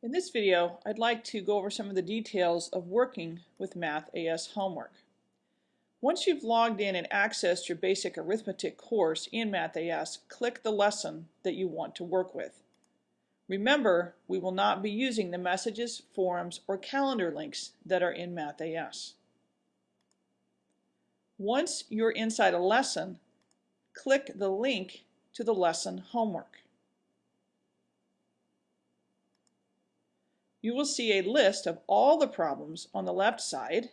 In this video, I'd like to go over some of the details of working with Math AS homework. Once you've logged in and accessed your basic arithmetic course in Math AS, click the lesson that you want to work with. Remember, we will not be using the messages, forums, or calendar links that are in Math AS. Once you're inside a lesson, click the link to the lesson homework. You will see a list of all the problems on the left side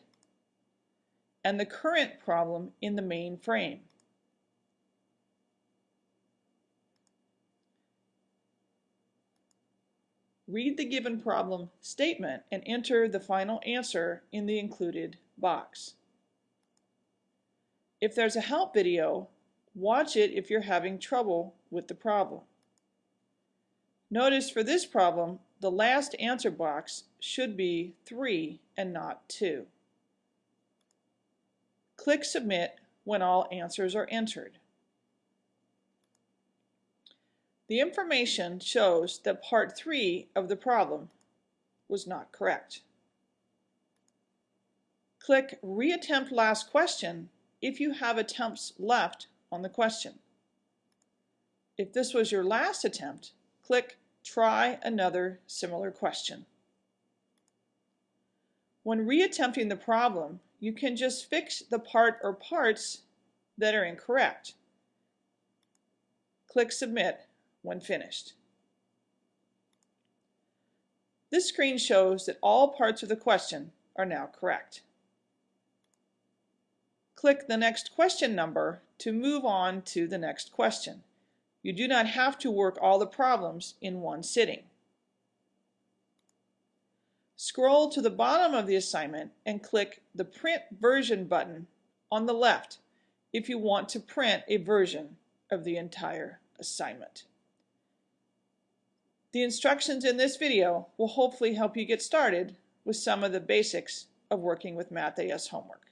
and the current problem in the main frame. Read the given problem statement and enter the final answer in the included box. If there's a help video, watch it if you're having trouble with the problem. Notice for this problem, the last answer box should be 3 and not 2. Click Submit when all answers are entered. The information shows that part 3 of the problem was not correct. Click Reattempt Last Question if you have attempts left on the question. If this was your last attempt, click Try another similar question. When reattempting the problem, you can just fix the part or parts that are incorrect. Click Submit when finished. This screen shows that all parts of the question are now correct. Click the next question number to move on to the next question. You do not have to work all the problems in one sitting. Scroll to the bottom of the assignment and click the Print Version button on the left if you want to print a version of the entire assignment. The instructions in this video will hopefully help you get started with some of the basics of working with Math AS homework.